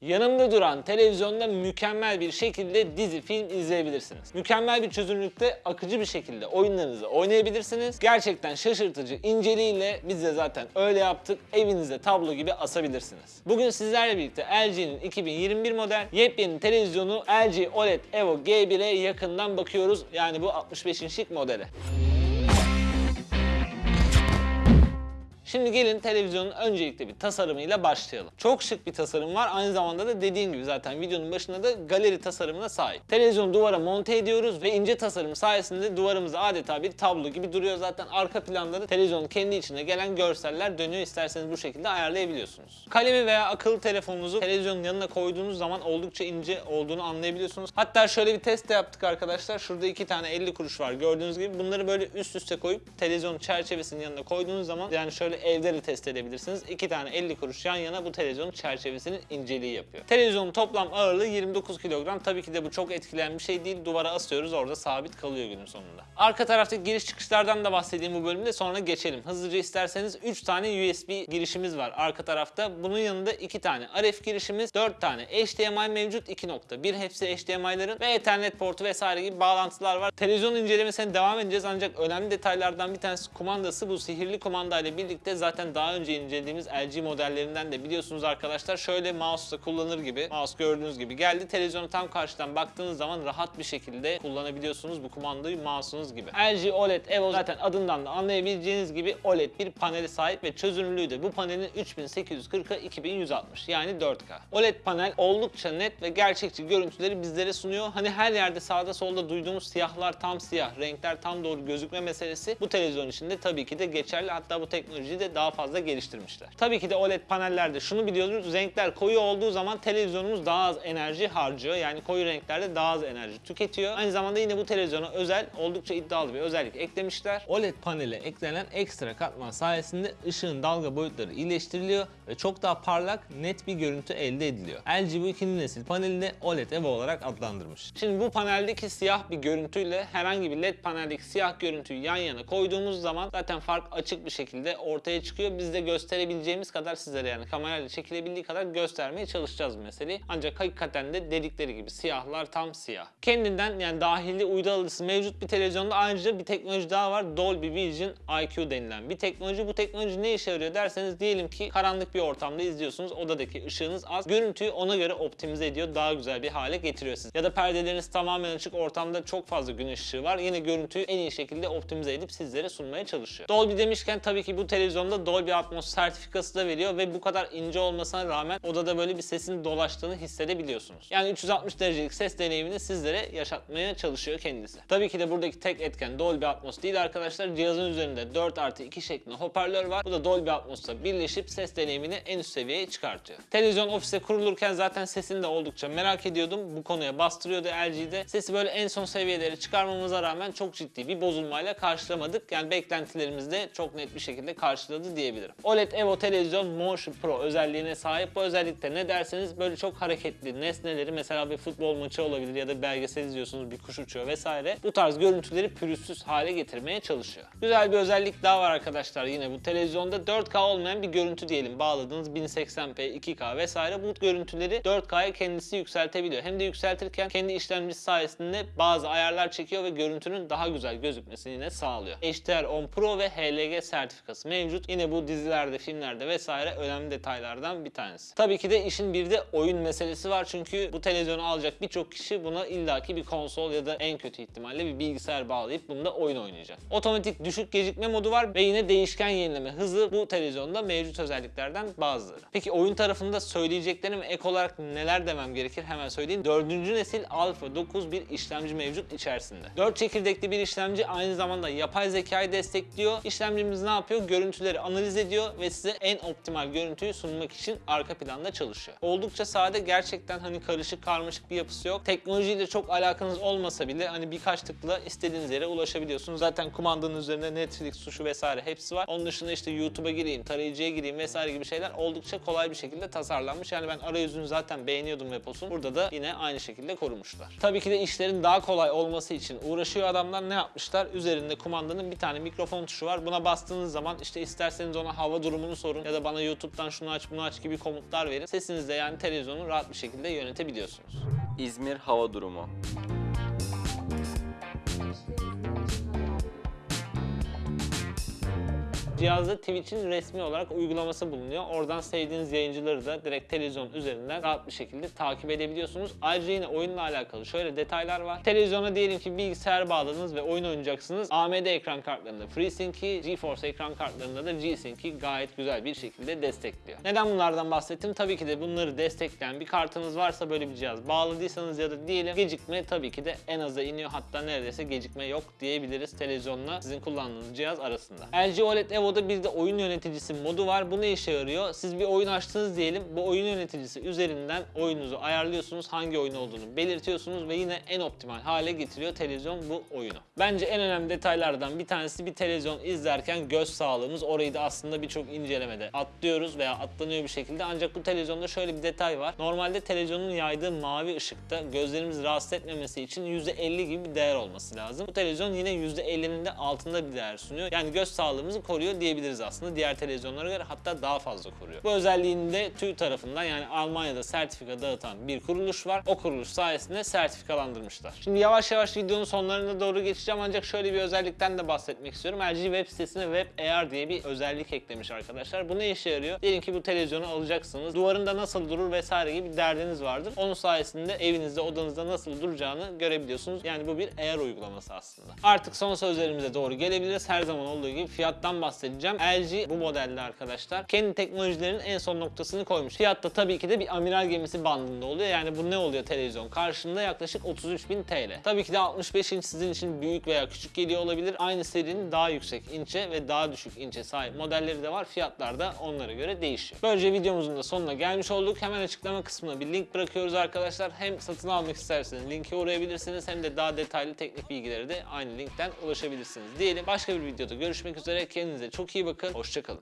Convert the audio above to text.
Yanımda duran televizyonda mükemmel bir şekilde dizi, film izleyebilirsiniz. Mükemmel bir çözünürlükte akıcı bir şekilde oyunlarınızı oynayabilirsiniz. Gerçekten şaşırtıcı inceliğiyle biz de zaten öyle yaptık. Evinize tablo gibi asabilirsiniz. Bugün sizlerle birlikte LG'nin 2021 model yepyeni televizyonu LG OLED Evo G1'e yakından bakıyoruz. Yani bu 65 inçlik modele. Şimdi gelin televizyonun öncelikle bir tasarımıyla başlayalım. Çok şık bir tasarım var. Aynı zamanda da dediğim gibi zaten videonun başında da galeri tasarımına sahip. Televizyonu duvara monte ediyoruz ve ince tasarım sayesinde duvarımızda adeta bir tablo gibi duruyor. Zaten arka planda da televizyonun kendi içinde gelen görseller dönüyor. İsterseniz bu şekilde ayarlayabiliyorsunuz. Kalemi veya akıllı telefonunuzu televizyonun yanına koyduğunuz zaman oldukça ince olduğunu anlayabiliyorsunuz. Hatta şöyle bir test de yaptık arkadaşlar. Şurada iki tane 50 kuruş var gördüğünüz gibi. Bunları böyle üst üste koyup televizyonun çerçevesinin yanına koyduğunuz zaman yani şöyle evde de test edebilirsiniz. İki tane 50 kuruş yan yana bu televizyonun çerçevesinin inceliği yapıyor. Televizyonun toplam ağırlığı 29 kilogram. Tabii ki de bu çok etkileyen bir şey değil. Duvara asıyoruz orada sabit kalıyor günün sonunda. Arka taraftaki giriş çıkışlardan da bahsedeyim bu bölümde sonra geçelim. Hızlıca isterseniz 3 tane USB girişimiz var arka tarafta. Bunun yanında 2 tane RF girişimiz, 4 tane HDMI mevcut 2.1 hepsi HDMI'ların ve Ethernet portu vesaire gibi bağlantılar var. Televizyon incelemesine devam edeceğiz ancak önemli detaylardan bir tanesi kumandası. Bu sihirli kumanda ile birlikte zaten daha önce incelediğimiz LG modellerinden de biliyorsunuz arkadaşlar şöyle mouse'la kullanır gibi mouse gördüğünüz gibi geldi. Televizyonu tam karşıdan baktığınız zaman rahat bir şekilde kullanabiliyorsunuz bu kumandayı mouse'unuz gibi. LG OLED Evo zaten adından da anlayabileceğiniz gibi OLED bir paneli sahip ve çözünürlüğü de bu panelin 3840'a 2160 yani 4K. OLED panel oldukça net ve gerçekçi görüntüleri bizlere sunuyor. Hani her yerde sağda solda duyduğumuz siyahlar tam siyah, renkler tam doğru gözükme meselesi bu televizyon içinde tabii ki de geçerli. Hatta bu de daha fazla geliştirmişler. Tabii ki de OLED panellerde şunu biliyoruz. Renkler koyu olduğu zaman televizyonumuz daha az enerji harcıyor. Yani koyu renklerde daha az enerji tüketiyor. Aynı zamanda yine bu televizyona özel oldukça iddialı bir özellik eklemişler. OLED panele eklenen ekstra katman sayesinde ışığın dalga boyutları iyileştiriliyor ve çok daha parlak, net bir görüntü elde ediliyor. LG bu ikinci nesil panelini de OLED Evo olarak adlandırmış. Şimdi bu paneldeki siyah bir görüntüyle herhangi bir LED paneldeki siyah görüntüyü yan yana koyduğumuz zaman zaten fark açık bir şekilde ortaya çıkıyor. Biz de gösterebileceğimiz kadar sizlere yani kamerayla çekilebildiği kadar göstermeye çalışacağız meseleyi. Ancak hakikaten de dedikleri gibi siyahlar tam siyah. Kendinden yani dahili uydu mevcut bir televizyonda ayrıca bir teknoloji daha var. Dolby Vision IQ denilen bir teknoloji. Bu teknoloji ne işe yarıyor derseniz diyelim ki karanlık bir ortamda izliyorsunuz. Odadaki ışığınız az. Görüntüyü ona göre optimize ediyor. Daha güzel bir hale getiriyor siz. Ya da perdeleriniz tamamen açık ortamda çok fazla güneş ışığı var. Yine görüntüyü en iyi şekilde optimize edip sizlere sunmaya çalışıyor. Dolby demişken tabii ki bu televizyonda Dolby Atmos sertifikası da veriyor ve bu kadar ince olmasına rağmen odada böyle bir sesin dolaştığını hissedebiliyorsunuz. Yani 360 derecelik ses deneyimini sizlere yaşatmaya çalışıyor kendisi. Tabii ki de buradaki tek etken Dolby Atmos değil arkadaşlar. Cihazın üzerinde 4 artı 2 şeklinde hoparlör var. Bu da Dolby Atmos'la birleşip ses deneyimini en üst seviyeye çıkartıyor. Televizyon ofise kurulurken zaten sesini de oldukça merak ediyordum. Bu konuya bastırıyordu LG'de. Sesi böyle en son seviyelere çıkarmamıza rağmen çok ciddi bir bozulmayla karşılamadık. Yani beklentilerimizi de çok net bir şekilde karşıladı diyebilirim. OLED Evo televizyon Motion Pro özelliğine sahip. Bu özellikte ne derseniz böyle çok hareketli nesneleri mesela bir futbol maçı olabilir ya da bir belgesel izliyorsunuz bir kuş uçuyor vesaire. Bu tarz görüntüleri pürüzsüz hale getirmeye çalışıyor. Güzel bir özellik daha var arkadaşlar yine bu televizyonda 4K olmayan bir görüntü diyelim. Bağladığınız 1080p, 2K vesaire bu görüntüleri 4K'ya kendisi yükseltebiliyor. Hem de yükseltirken kendi işlemcisi sayesinde bazı ayarlar çekiyor ve görüntünün daha güzel gözükmesini yine sağlıyor. HDR10 Pro ve HLG sertifikası mevcut. Yine bu dizilerde, filmlerde vesaire önemli detaylardan bir tanesi. Tabii ki de işin bir de oyun meselesi var çünkü bu televizyonu alacak birçok kişi buna illaki bir konsol ya da en kötü ihtimalle bir bilgisayar bağlayıp bunda oyun oynayacak. Otomatik düşük gecikme modu var ve yine değişken yenileme hızı bu televizyonda mevcut özelliklerden bazıları. Peki oyun tarafında söyleyeceklerim ek olarak neler demem gerekir hemen söyleyeyim. Dördüncü nesil Alpha 9 bir işlemci mevcut içerisinde. 4 çekirdekli bir işlemci aynı zamanda yapay zekayı destekliyor. İşlemcimiz ne yapıyor? Görüntüleri analiz ediyor ve size en optimal görüntüyü sunmak için arka planda çalışıyor. Oldukça sade gerçekten hani karışık karmaşık bir yapısı yok. Teknolojiyle çok alakanız olmasa bile hani birkaç tıkla istediğiniz yere ulaşabiliyorsunuz. Zaten kumandanın üzerinde Netflix tuşu vesaire hepsi var. Onun dışında işte YouTube'a gireyim, tarayıcıya gireyim vesaire gibi şeyler oldukça kolay bir şekilde tasarlanmış. Yani ben arayüzünü zaten beğeniyordum Vepos'un. Burada da yine aynı şekilde korumuşlar. Tabii ki de işlerin daha kolay olması için uğraşıyor adamlar ne yapmışlar? Üzerinde kumandanın bir tane mikrofon tuşu var. Buna bastığınız zaman işte isterseniz ona hava durumunu sorun ya da bana YouTube'dan şunu aç bunu aç gibi komutlar verin. Sesinizle yani televizyonu rahat bir şekilde yönetebiliyorsunuz. İzmir hava durumu. Cihazda Twitch'in resmi olarak uygulaması bulunuyor. Oradan sevdiğiniz yayıncıları da direkt televizyon üzerinden rahat bir şekilde takip edebiliyorsunuz. Ayrıca yine oyunla alakalı şöyle detaylar var. Televizyona diyelim ki bilgisayar bağladınız ve oyun oynayacaksınız. AMD ekran kartlarında FreeSync'i, GeForce ekran kartlarında da G-Sync'i gayet güzel bir şekilde destekliyor. Neden bunlardan bahsettim? Tabii ki de bunları destekleyen bir kartınız varsa böyle bir cihaz bağladıysanız ya da diyelim gecikme tabii ki de en aza iniyor. Hatta neredeyse gecikme yok diyebiliriz televizyonla sizin kullandığınız cihaz arasında. LG OLED Evo'da bir de oyun yöneticisi modu var. Bu ne işe yarıyor? Siz bir oyun açtınız diyelim. Bu oyun yöneticisi üzerinden oyununuzu ayarlıyorsunuz. Hangi oyun olduğunu belirtiyorsunuz ve yine en optimal hale getiriyor televizyon bu oyunu. Bence en önemli detaylardan bir tanesi bir televizyon izlerken göz sağlığımız. Orayı da aslında birçok incelemede atlıyoruz veya atlanıyor bir şekilde. Ancak bu televizyonda şöyle bir detay var. Normalde televizyonun yaydığı mavi ışıkta gözlerimizi rahatsız etmemesi için %50 gibi bir değer olması lazım. Bu televizyon yine %50'nin de altında bir değer sunuyor. Yani göz sağlığımızı koruyor diyebiliriz aslında diğer televizyonlara göre hatta daha fazla koruyor. Bu özelliğini de TÜ tarafından yani Almanya'da sertifika dağıtan bir kuruluş var. O kuruluş sayesinde sertifikalandırmışlar. Şimdi yavaş yavaş videonun sonlarına doğru geçeceğim ancak şöyle bir özellikten de bahsetmek istiyorum. LG web sitesine Web AR diye bir özellik eklemiş arkadaşlar. Bu ne işe yarıyor? Diyelim ki bu televizyonu alacaksınız. Duvarında nasıl durur vesaire gibi bir derdiniz vardır. Onun sayesinde evinizde, odanızda nasıl duracağını görebiliyorsunuz. Yani bu bir AR uygulaması aslında. Artık son sözlerimize doğru gelebiliriz. Her zaman olduğu gibi fiyattan bahsedeceğim. LG bu modelde arkadaşlar kendi teknolojilerinin en son noktasını koymuş. Fiyat da tabii ki de bir amiral gemisi bandında oluyor. Yani bu ne oluyor televizyon? Karşında yaklaşık 33.000 TL. Tabii ki de 65 inç sizin için büyük veya küçük geliyor olabilir. Aynı serinin daha yüksek inçe ve daha düşük inçe sahip modelleri de var. Fiyatlar da onlara göre değişiyor. Böylece videomuzun da sonuna gelmiş olduk. Hemen açıklama kısmına bir link bırakıyoruz arkadaşlar. Hem satın almak isterseniz linke uğrayabilirsiniz hem de daha detaylı teknik bilgileri de aynı linkten ulaşabilirsiniz diyelim. Başka bir videoda görüşmek üzere. Kendinize çok iyi bakın. Hoşçakalın.